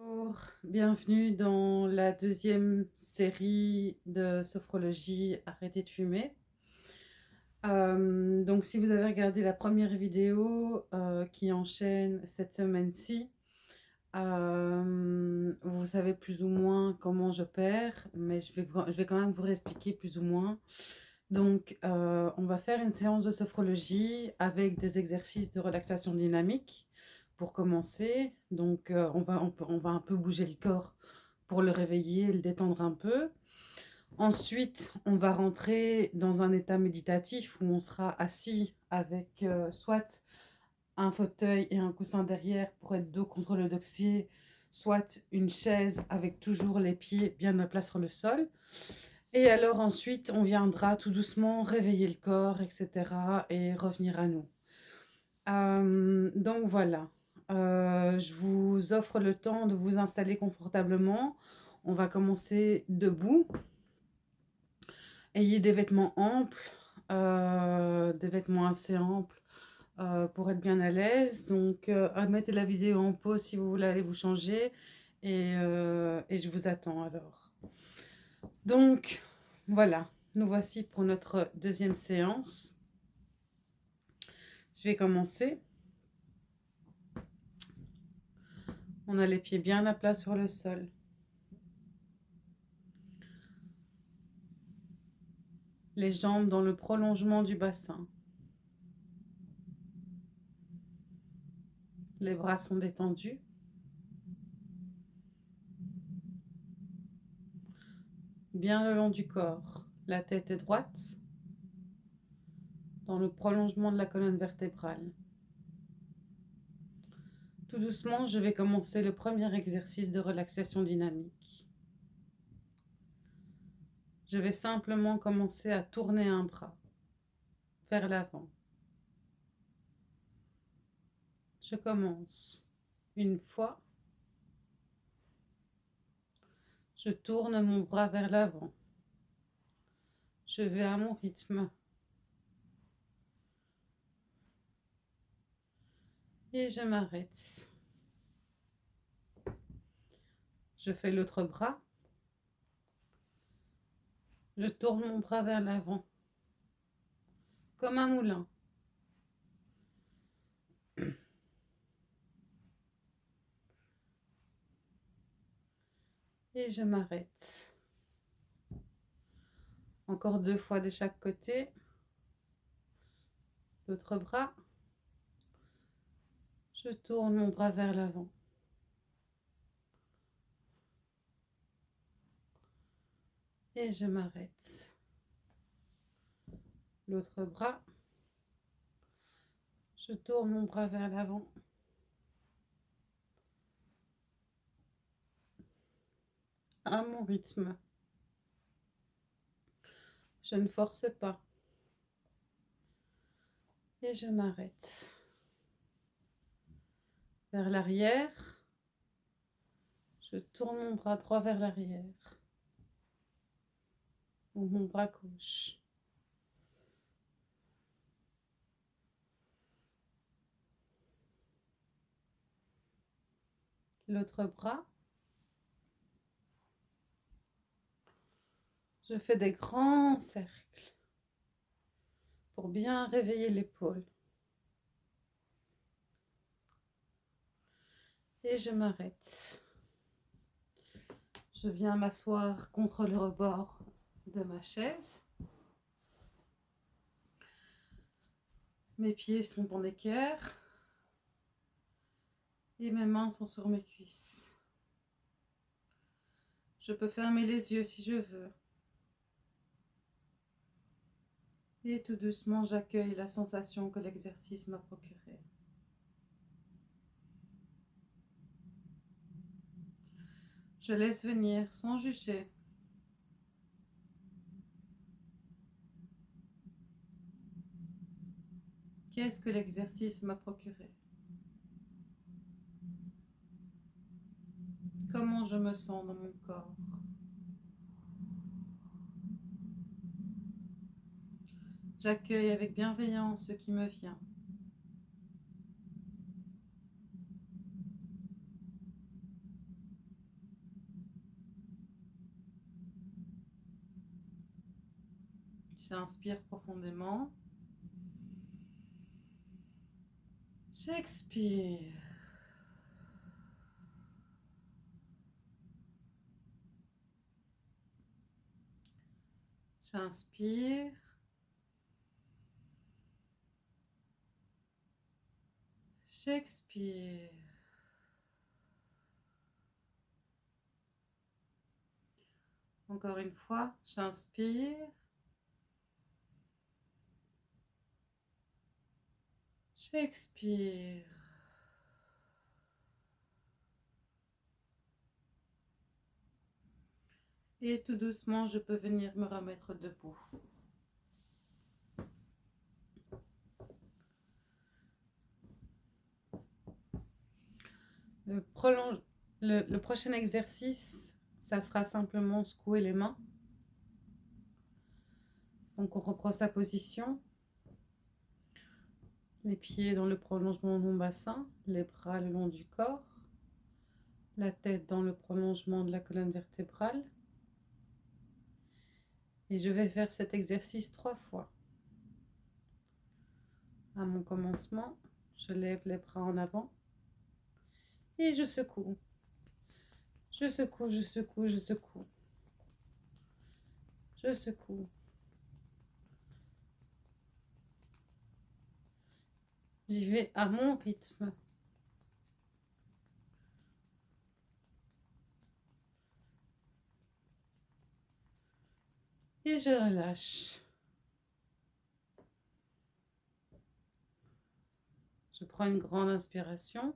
Bonjour, bienvenue dans la deuxième série de sophrologie Arrêtez de fumer. Euh, donc si vous avez regardé la première vidéo euh, qui enchaîne cette semaine-ci, euh, vous savez plus ou moins comment je perds, mais je vais, je vais quand même vous réexpliquer plus ou moins. Donc on va faire une séance de sophrologie avec des exercices de relaxation dynamique pour commencer. Donc, euh, on, va, on, va un peu bouger le corps pour le réveiller, le détendre un peu. Ensuite, on va rentrer dans un état méditatif où on sera assis avec euh, soit un fauteuil et un coussin derrière pour être dos contre le dossier, soit une chaise avec toujours les pieds bien à plat sur le sol. Et alors ensuite, on viendra tout doucement réveiller le corps, etc. et revenir à nous. Euh, donc voilà, euh, je vous offre le temps de vous installer confortablement. On va commencer debout. Ayez des vêtements amples, euh, des vêtements assez amples euh, pour être bien à l'aise. Donc, mettez la vidéo en pause si vous voulez vous changer. Et je vous attends alors. Donc, voilà. Nous voici pour notre deuxième séance. Je vais commencer. On a les pieds bien à plat sur le sol. Les jambes dans le prolongement du bassin. Les bras sont détendus. Bien le long du corps. La tête est droite. Dans le prolongement de la colonne vertébrale. Tout doucement, je vais commencer le premier exercice de relaxation dynamique. Je vais simplement commencer à tourner un bras vers l'avant. Je commence une fois. Je tourne mon bras vers l'avant. Je vais à mon rythme. Je m'arrête. Je fais l'autre bras. Je tourne mon bras vers l'avant, comme un moulin. Et je m'arrête. Encore deux fois de chaque côté. L'autre bras. Je tourne mon bras vers l'avant. Et je m'arrête. L'autre bras. Je tourne mon bras vers l'avant. À mon rythme. Je ne force pas. Et je m'arrête vers l'arrière. Je tourne mon bras droit vers l'arrière. Mon bras gauche. L'autre bras. Je fais des grands cercles pour bien réveiller l'épaule. Et je m'arrête. Je viens m'asseoir contre le rebord de ma chaise. Mes pieds sont en équerre et mes mains sont sur mes cuisses. Je peux fermer les yeux si je veux. Et tout doucement, j'accueille la sensation que l'exercice m'a procurée. Je laisse venir sans juger. Qu'est-ce que l'exercice m'a procuré? Comment je me sens dans mon corps? J'accueille avec bienveillance ce qui me vient. J'inspire profondément. J'expire. J'inspire. J'expire. Encore une fois, j'inspire. J'expire. Et tout doucement, je peux venir me remettre debout. Le, prochain exercice, ça sera simplement secouer les mains. Donc on reprend sa position. Les pieds dans le prolongement de mon bassin, les bras le long du corps, la tête dans le prolongement de la colonne vertébrale. Et je vais faire cet exercice trois fois. À mon commencement, je lève les bras en avant et je secoue. Je secoue, je secoue, je secoue. Je secoue. J'y vais à mon rythme. Et je relâche. Je prends une grande inspiration.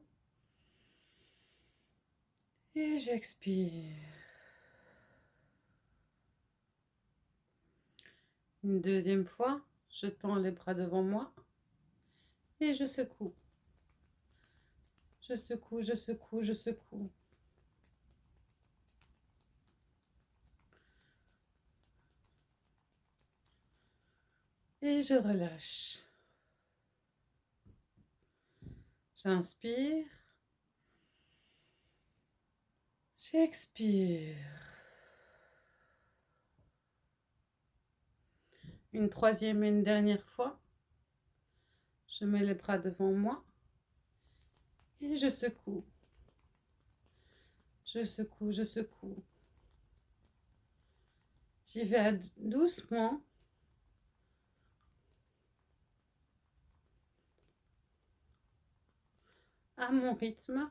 Et j'expire. Une deuxième fois, je tends les bras devant moi et je secoue. Je secoue, je secoue, je secoue. Et je relâche. J'inspire. J'expire. Une troisième et une dernière fois. Je mets les bras devant moi et je secoue. Je secoue, je secoue. J'y vais doucement. à mon rythme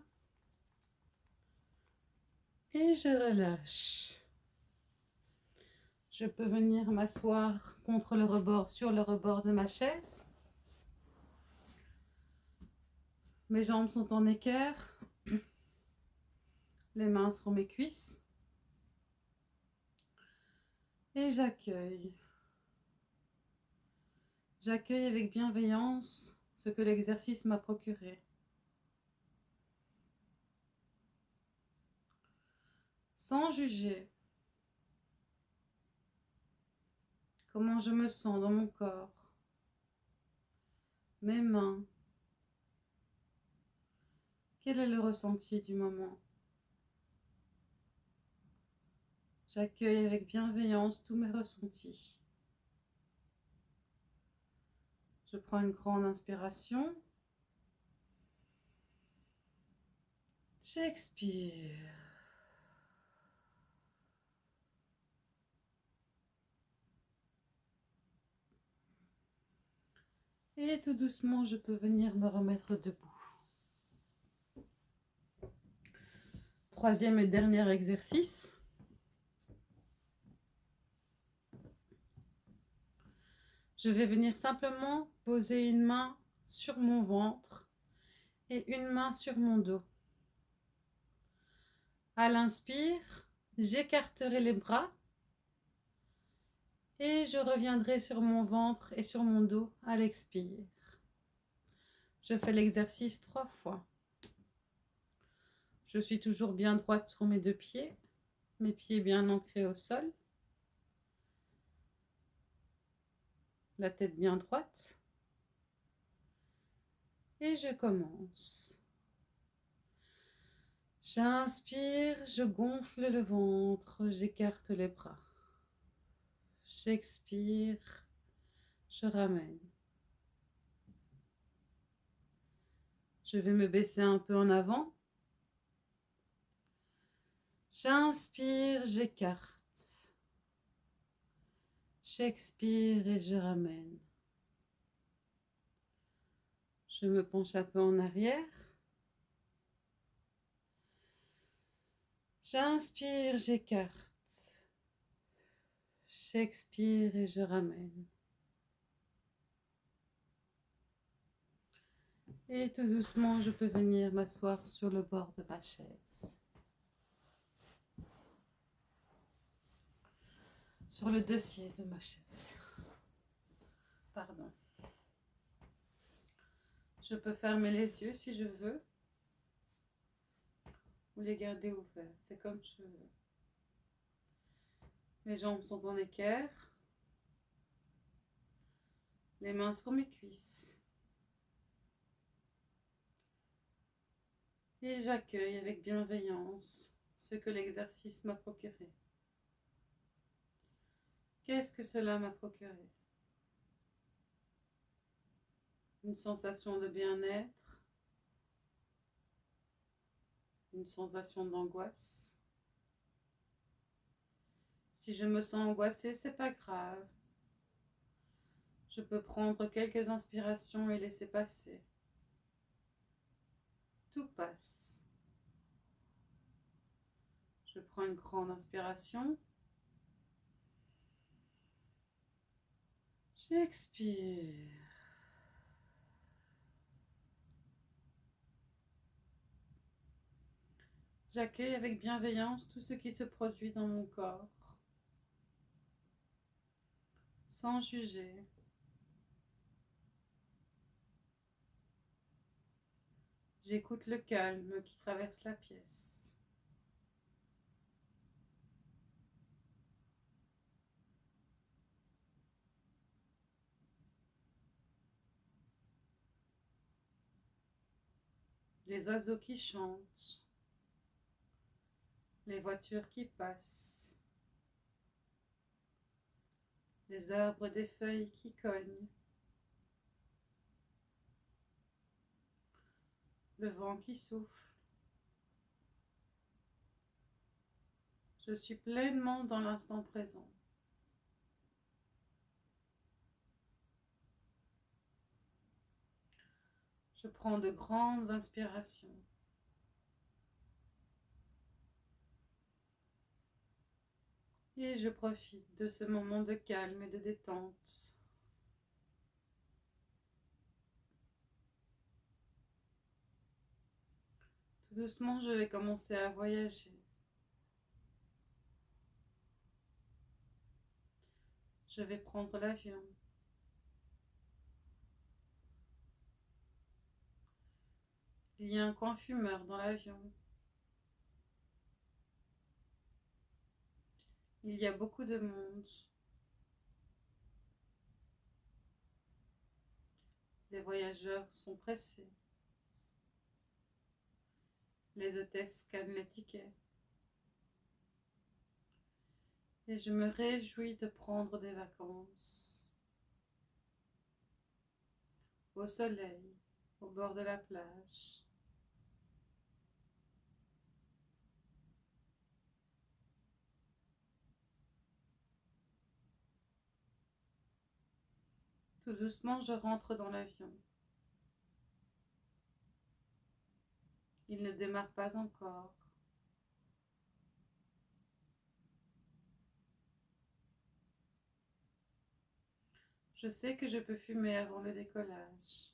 et je relâche. Je peux venir m'asseoir contre le rebord, sur le rebord de ma chaise. Mes jambes sont en équerre. Les mains sur mes cuisses. Et j'accueille. J'accueille avec bienveillance ce que l'exercice m'a procuré. sans juger. Comment je me sens dans mon corps, mes mains. Quel est le ressenti du moment? J'accueille avec bienveillance tous mes ressentis. Je prends une grande inspiration. J'expire. Et tout doucement, je peux venir me remettre debout. Troisième et dernier exercice. Je vais venir simplement poser une main sur mon ventre et une main sur mon dos. À l'inspire, j'écarterai les bras et je reviendrai sur mon ventre et sur mon dos à l'expire. Je fais l'exercice trois fois. Je suis toujours bien droite sur mes deux pieds, mes pieds bien ancrés au sol, la tête bien droite. Et je commence. J'inspire, je gonfle le ventre, j'écarte les bras. J'expire, Je ramène. Je vais me baisser un peu en avant. J'inspire, j'écarte. J'expire et je ramène. Je me penche un peu en arrière. J'inspire, j'écarte. J'expire et je ramène. Et tout doucement, je peux venir m'asseoir sur le bord de ma chaise. Sur le dossier de ma chaise. Pardon. Je peux fermer les yeux si je veux. Ou les garder ouverts. C'est comme je veux. Mes jambes sont en équerre. Les mains sur mes cuisses. Et j'accueille avec bienveillance ce que l'exercice m'a procuré. Qu'est-ce que cela m'a procuré? Une sensation de bien-être, une sensation d'angoisse? Si je me sens angoissée, c'est pas grave. Je peux prendre quelques inspirations et laisser passer tout passe. Je prends une grande inspiration. J'expire. J'accueille avec bienveillance tout ce qui se produit dans mon corps, sans juger. J'écoute le calme qui traverse la pièce. Les oiseaux qui chantent, les voitures qui passent, les arbres des feuilles qui cognent. le vent qui souffle. Je suis pleinement dans l'instant présent. Je prends de grandes inspirations. Et je profite de ce moment de calme et de détente. doucement, je vais commencer à voyager. Je vais prendre l'avion. Il y a un coin fumeur dans l'avion. Il y a beaucoup de monde. Les voyageurs sont pressés. Les hôtesses scannent les tickets. Et je me réjouis de prendre des vacances. Au soleil, au bord de la plage. Tout doucement, je rentre dans l'avion. Il ne démarre pas encore. Je sais que je peux fumer avant le décollage.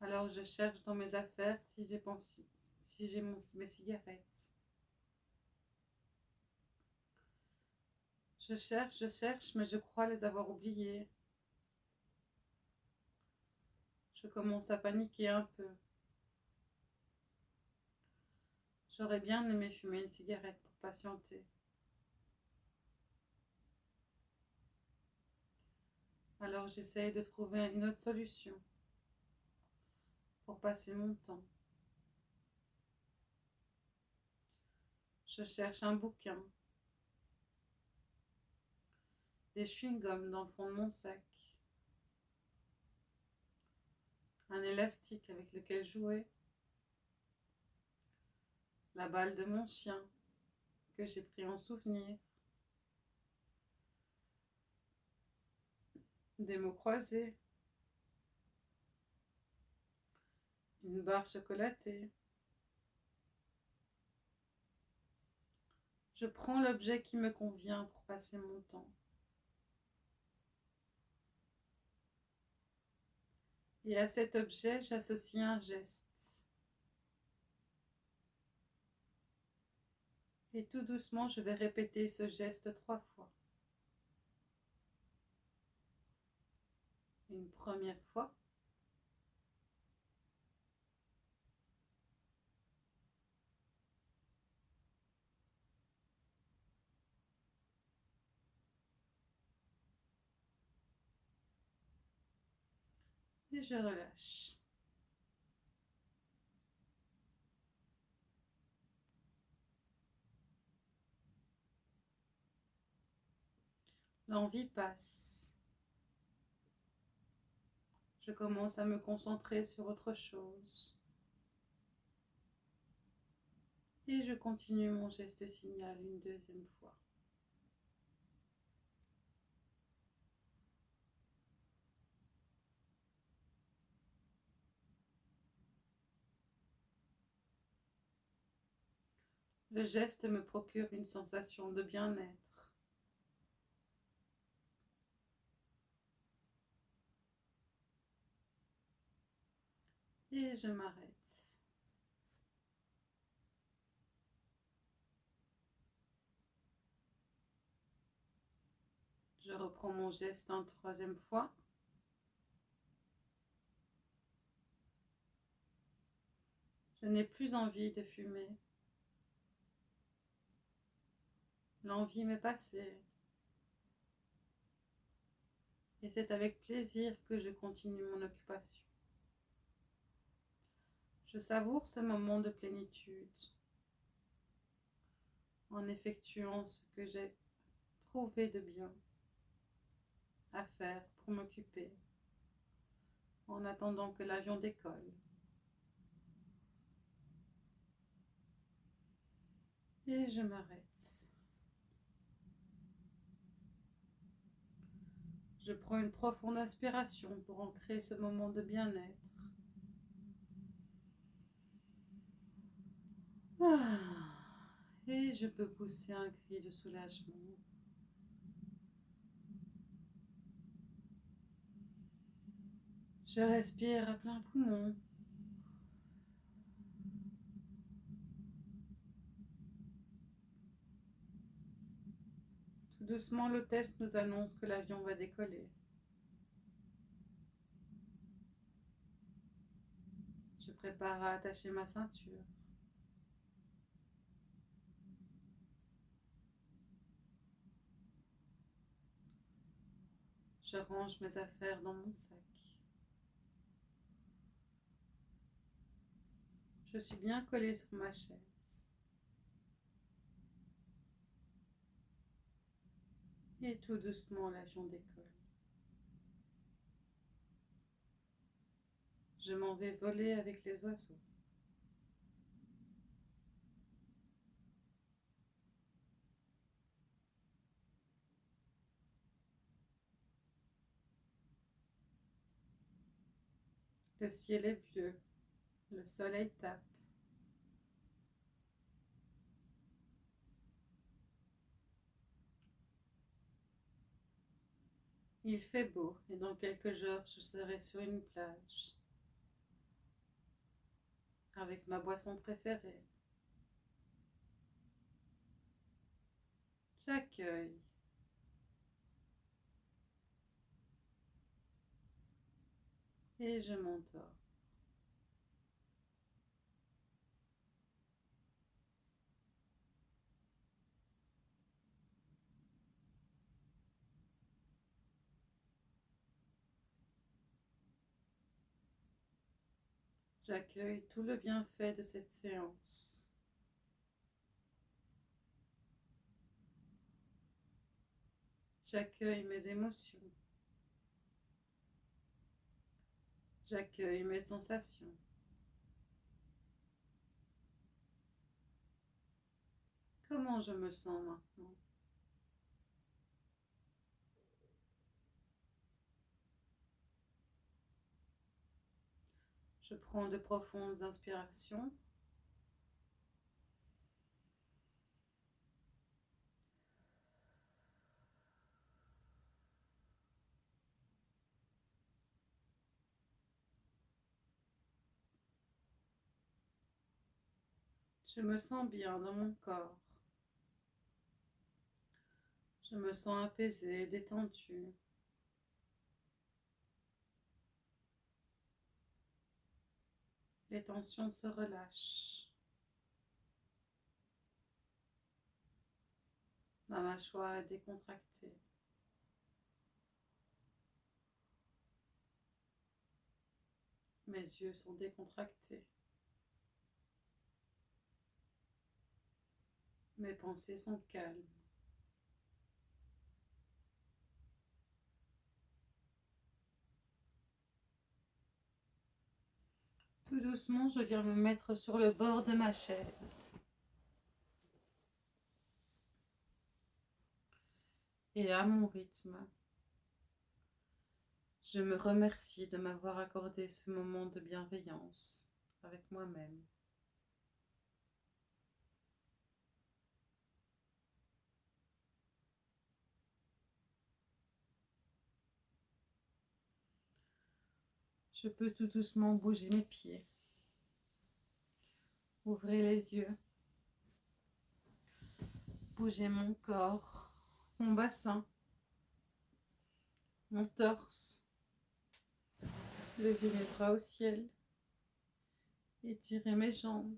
Alors je cherche dans mes affaires si j'ai si mes cigarettes. Je cherche, je cherche, mais je crois les avoir oubliées. Je commence à paniquer un peu. J'aurais bien aimé fumer une cigarette pour patienter. Alors j'essaye de trouver une autre solution pour passer mon temps. Je cherche un bouquin. Des chewing-gums dans le fond de mon sac, un élastique avec lequel jouer, la balle de mon chien que j'ai pris en souvenir, des mots croisés, une barre chocolatée. Je prends l'objet qui me convient pour passer mon temps. Et à cet objet, j'associe un geste. Et tout doucement, je vais répéter ce geste trois fois. Une première fois. Et je relâche. L'envie passe. Je commence à me concentrer sur autre chose. Et je continue mon geste signal une deuxième fois. Le geste me procure une sensation de bien-être. Et je m'arrête. Je reprends mon geste une troisième fois. Je n'ai plus envie de fumer. L'envie m'est passée. Et c'est avec plaisir que je continue mon occupation. Je savoure ce moment de plénitude en effectuant ce que j'ai trouvé de bien à faire pour m'occuper en attendant que l'avion décolle. Et je m'arrête. Je prends une profonde inspiration pour ancrer ce moment de bien-être. Ah, et je peux pousser un cri de soulagement. Je respire à plein poumon. Doucement, l'hôtesse nous annonce que l'avion va décoller. Je prépare à attacher ma ceinture. Je range mes affaires dans mon sac. Je suis bien collée sur ma chaise. Tout doucement, l'avion décolle. Je m'en vais voler avec les oiseaux. Le ciel est bleu, le soleil tape. Il fait beau et dans quelques jours je serai sur une plage avec ma boisson préférée. J'accueille et je m'endors. J'accueille tout le bienfait de cette séance. J'accueille mes émotions. J'accueille mes sensations. Comment je me sens maintenant? Je prends de profondes inspirations. Je me sens bien dans mon corps. Je me sens apaisée, détendue. Les tensions se relâchent. Ma mâchoire est décontractée. Mes yeux sont décontractés. Mes pensées sont calmes. Tout doucement, je viens me mettre sur le bord de ma chaise. Et à mon rythme, je me remercie de m'avoir accordé ce moment de bienveillance avec moi-même. Je peux tout doucement bouger mes pieds. Ouvrez les yeux. Bougez mon corps, mon bassin, mon torse. Levez mes bras au ciel. Étirez mes jambes.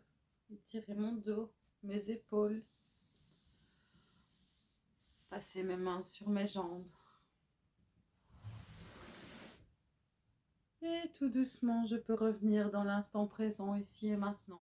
Étirez mon dos, mes épaules. Passez mes mains sur mes jambes. Et tout doucement, je peux revenir dans l'instant présent, ici et maintenant.